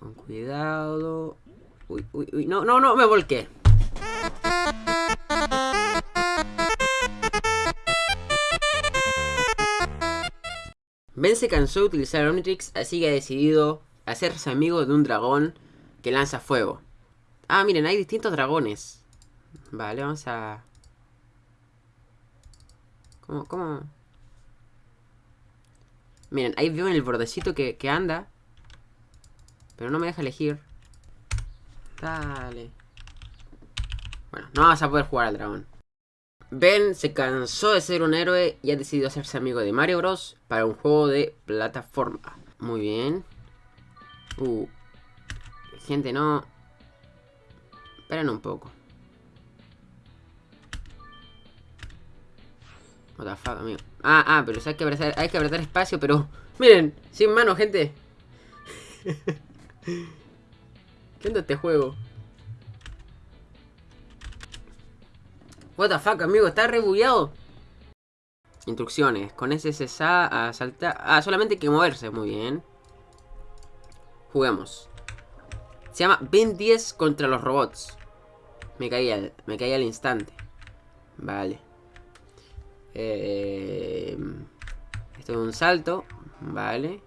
Con cuidado. Uy, uy, uy. No, no, no, me volqué. Ben se cansó de utilizar Omnitrix, así que ha decidido hacerse amigo de un dragón que lanza fuego. Ah, miren, hay distintos dragones. Vale, vamos a... ¿Cómo? ¿Cómo? Miren, ahí veo en el bordecito que, que anda. Pero no me deja elegir. Dale. Bueno, no vas a poder jugar al dragón. Ben se cansó de ser un héroe y ha decidido hacerse amigo de Mario Bros. para un juego de plataforma. Muy bien. Uh. Gente, no... Esperen un poco. What amigo. Ah, ah, pero hay que apretar, hay que apretar espacio, pero... Miren, sin mano, gente. ¿Qué onda este juego? What the fuck, amigo, está rebugueado. Instrucciones. Con SSA a saltar. Ah, solamente hay que moverse. Muy bien. Juguemos. Se llama Ben 10 contra los robots. Me caí al, me caí al instante. Vale. Eh, esto es un salto. Vale.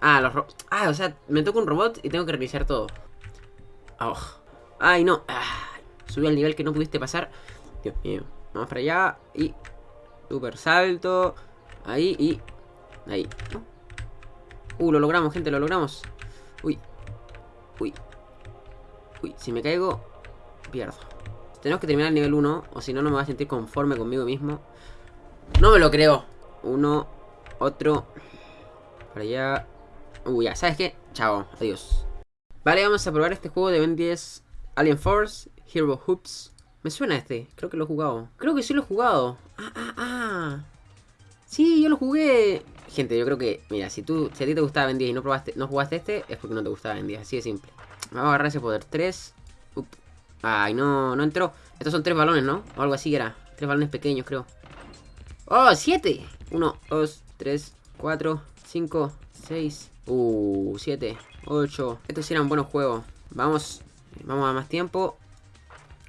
Ah, los. Ah, o sea, me toca un robot y tengo que reiniciar todo. Oh. Ay, no. Ah. Subí al nivel que no pudiste pasar. Dios mío. Vamos para allá. Y... Super salto. Ahí y... Ahí. Uh, lo logramos, gente, lo logramos. Uy. Uy. Uy, si me caigo, pierdo. Tenemos que terminar el nivel 1, o si no, no me voy a sentir conforme conmigo mismo. No me lo creo. Uno, otro. Para allá. Uy, ya, ¿sabes qué? Chao, adiós. Vale, vamos a probar este juego de Ben 10 Alien Force. Hero Hoops. Me suena este, creo que lo he jugado. Creo que sí lo he jugado. Ah, ah, ah. Sí, yo lo jugué. Gente, yo creo que, mira, si tú, si a ti te gustaba Ben 10 y no probaste, no jugaste este, es porque no te gustaba Ben 10, así de simple. Vamos a agarrar ese poder. 3. Ay, no, no entró. Estos son tres balones, ¿no? O algo así era. Tres balones pequeños, creo. ¡Oh, siete! 1, 2, 3, 4, 5, 6. Uh, 7, 8. Estos eran buenos juegos. Vamos, vamos a más tiempo.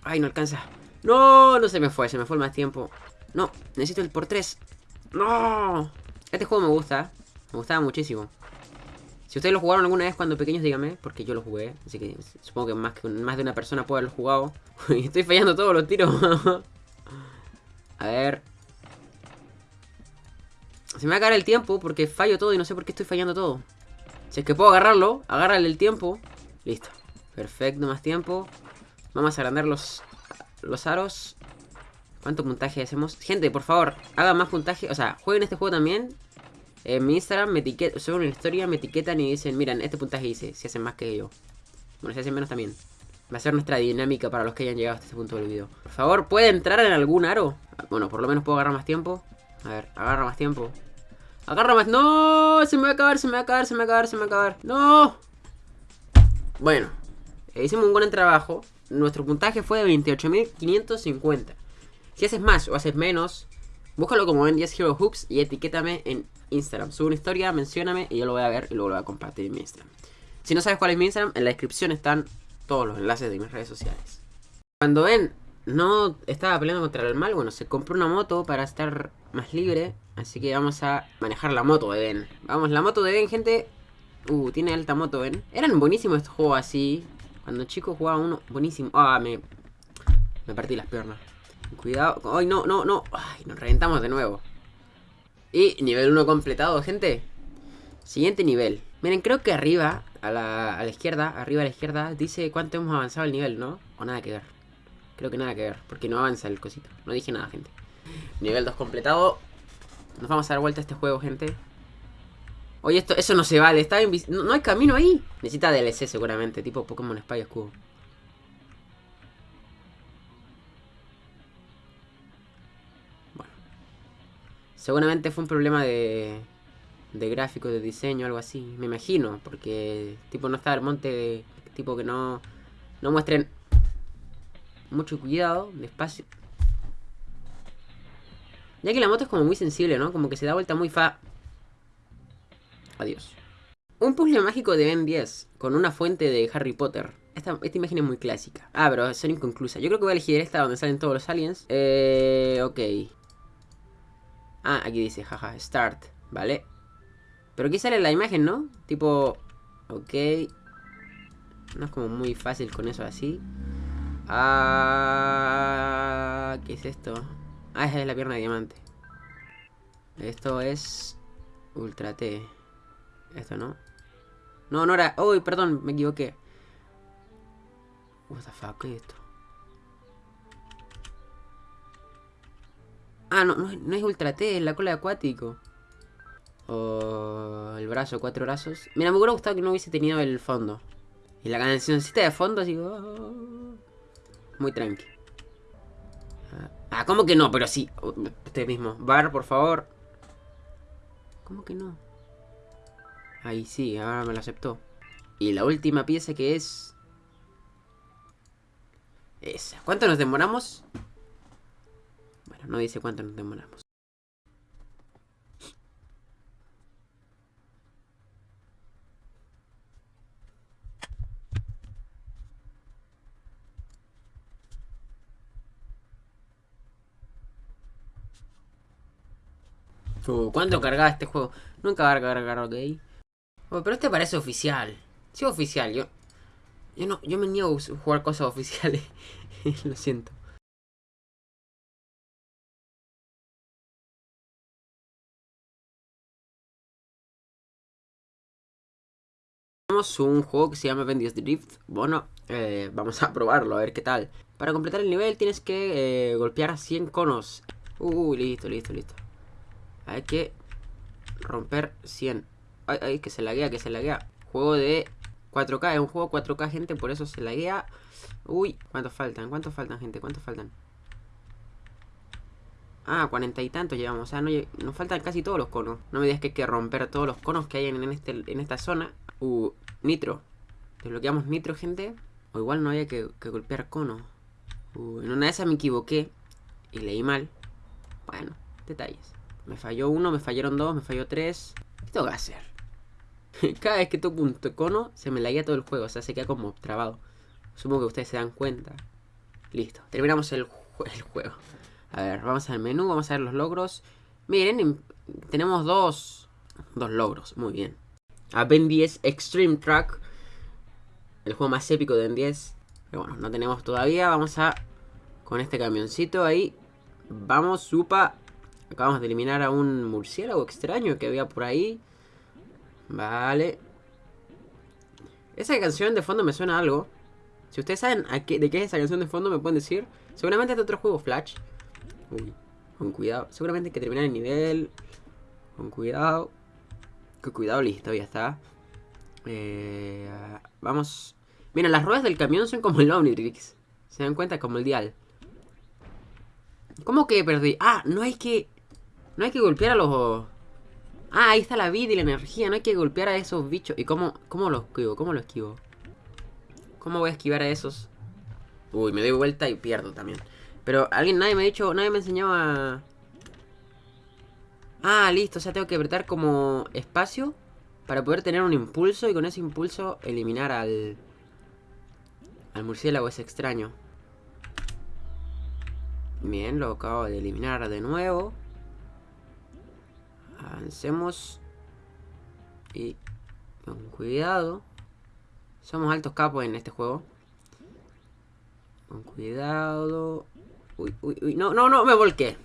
Ay, no alcanza. No, no se me fue, se me fue el más tiempo. No, necesito el por tres. No. Este juego me gusta. Me gustaba muchísimo. Si ustedes lo jugaron alguna vez cuando pequeños, díganme, porque yo lo jugué. Así que supongo que más, que más de una persona puede haberlo jugado. Estoy fallando todos los tiros. a ver. Se me va a acabar el tiempo porque fallo todo y no sé por qué estoy fallando todo. Si es que puedo agarrarlo, agárrale el tiempo. Listo. Perfecto, más tiempo. Vamos a agrandar los, los aros. ¿Cuánto puntaje hacemos? Gente, por favor, hagan más puntaje. O sea, jueguen este juego también. En mi Instagram me etiquetan, suben una historia, me etiquetan y dicen, miren, este puntaje hice, si hacen más que yo. Bueno, si hacen menos también. Va a ser nuestra dinámica para los que hayan llegado hasta este punto del video. Por favor, ¿puede entrar en algún aro? Bueno, por lo menos puedo agarrar más tiempo. A ver, agarra más tiempo. Agarra más... ¡No! Se me va a acabar, se me va a acabar, se me va a acabar, se me va a acabar. ¡No! Bueno, hicimos un buen trabajo nuestro puntaje fue de 28.550. Si haces más o haces menos, búscalo como en 10 Hero Hoops y etiquétame en Instagram. Sube una historia, mencióname y yo lo voy a ver y luego lo voy a compartir en mi Instagram. Si no sabes cuál es mi Instagram, en la descripción están todos los enlaces de mis redes sociales. Cuando Ben no estaba peleando contra el mal, bueno, se compró una moto para estar más libre. Así que vamos a manejar la moto de Ben. Vamos, la moto de Ben, gente. Uh, tiene alta moto, Ben. Eran buenísimos estos juegos así. Cuando chico jugaba uno buenísimo. Ah, me... Me partí las piernas. Cuidado. Ay, no, no, no. Ay, nos reventamos de nuevo. Y nivel 1 completado, gente. Siguiente nivel. Miren, creo que arriba, a la, a la izquierda, arriba a la izquierda, dice cuánto hemos avanzado el nivel, ¿no? O nada que ver. Creo que nada que ver, porque no avanza el cosito. No dije nada, gente. Nivel 2 completado. Nos vamos a dar vuelta a este juego, gente. Oye, esto, eso no se vale, está no, no, hay camino ahí. Necesita DLC seguramente, tipo Pokémon Spy Escudo. Bueno. Seguramente fue un problema de, de gráfico, de diseño, algo así. Me imagino, porque tipo no está el monte, tipo que no, no muestren mucho cuidado, despacio. Ya que la moto es como muy sensible, ¿no? Como que se da vuelta muy fa... Adiós. Un puzzle mágico de Ben 10 con una fuente de Harry Potter. Esta, esta, imagen es muy clásica. Ah, pero son inconclusas. Yo creo que voy a elegir esta donde salen todos los aliens. Eh, ok. Ah, aquí dice, jaja, start. Vale. Pero aquí sale la imagen, ¿no? Tipo, ok. No es como muy fácil con eso así. Ah, ¿qué es esto? Ah, esa es la pierna de diamante. Esto es Ultra T. Esto no. No, no era... Uy, perdón, me equivoqué. What the fuck, ¿qué es esto? Ah, no, no, es Ultra T, es la cola de acuático. O el brazo, cuatro brazos. Mira, me hubiera gustado que no hubiese tenido el fondo. Y la cancioncita de fondo así... Oh, muy tranqui. Ah, ¿cómo que no? Pero sí. Este mismo. Bar, por favor. ¿Cómo que no? Ahí sí, ahora me lo aceptó. Y la última pieza que es... Esa. ¿Cuánto nos demoramos? Bueno, no dice cuánto nos demoramos. Uh, ¿Cuánto cargaba este juego? Nunca va a cargar, ok. Oh, pero este parece oficial. Sí, oficial. Yo, yo no, yo me niego a jugar cosas oficiales. Lo siento. Tenemos un juego que se llama Vendios Drift. Bueno, eh, vamos a probarlo, a ver qué tal. Para completar el nivel tienes que eh, golpear 100 conos. Uy, listo, listo, listo. Hay que romper 100. Ay, ay, que se laguea, que se laguea. Juego de 4K, es un juego 4K, gente, por eso se laguea. Uy, ¿cuántos faltan? ¿Cuántos faltan, gente? ¿Cuántos faltan? Ah, cuarenta y tantos llevamos. O sea, no, nos faltan casi todos los conos. No me digas que hay que romper todos los conos que hay en, este, en esta zona. Uh, nitro. Desbloqueamos nitro, gente. O igual no había que, golpear conos. Uh, en una de esas me equivoqué. Y leí mal. Bueno, detalles. Me falló uno, me fallaron dos, me falló tres. ¿Qué tengo que hacer? Cada vez que toco un cono, se me laguea todo el juego. O sea, se queda como trabado. Supongo que ustedes se dan cuenta. Listo, terminamos el, el juego. A ver, vamos al menú, vamos a ver los logros. Miren, tenemos dos, dos logros, muy bien. A Ben 10 Extreme Track. El juego más épico de Ben 10. Pero bueno, no tenemos todavía. Vamos a... Con este camioncito ahí. Vamos, supa. Acabamos de eliminar a un murciélago extraño que había por ahí. Vale. Esa canción de fondo me suena algo. Si ustedes saben de qué es esa canción de fondo, me pueden decir. Seguramente es de otro juego Flash. Uy, con cuidado. Seguramente hay que terminar el nivel. Con cuidado. Con cuidado, listo, ya está. Eh, vamos. Mira, las ruedas del camión son como el Omnitrix. ¿Se dan cuenta? Como el dial. ¿Cómo que perdí? Ah, no hay que... No hay que golpear a los... Ah, ahí está la vida y la energía. No hay que golpear a esos bichos. ¿Y cómo, cómo lo esquivo? ¿Cómo lo esquivo? ¿Cómo voy a esquivar a esos? Uy, me doy vuelta y pierdo también. Pero alguien, nadie me ha dicho, nadie me enseñaba... Ah, listo, o sea, tengo que apretar como espacio para poder tener un impulso y con ese impulso eliminar al... Al murciélago ese extraño. Bien, lo acabo de eliminar de nuevo. Avancemos. Y con cuidado. Somos altos capos en este juego. Con cuidado. Uy, uy, uy. No, no, no, me volqué.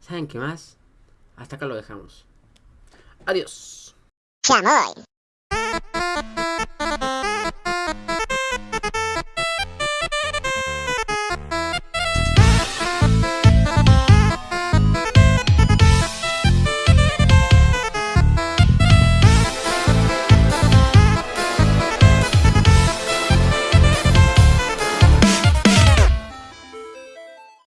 ¿Saben qué más? Hasta acá lo dejamos. Adiós.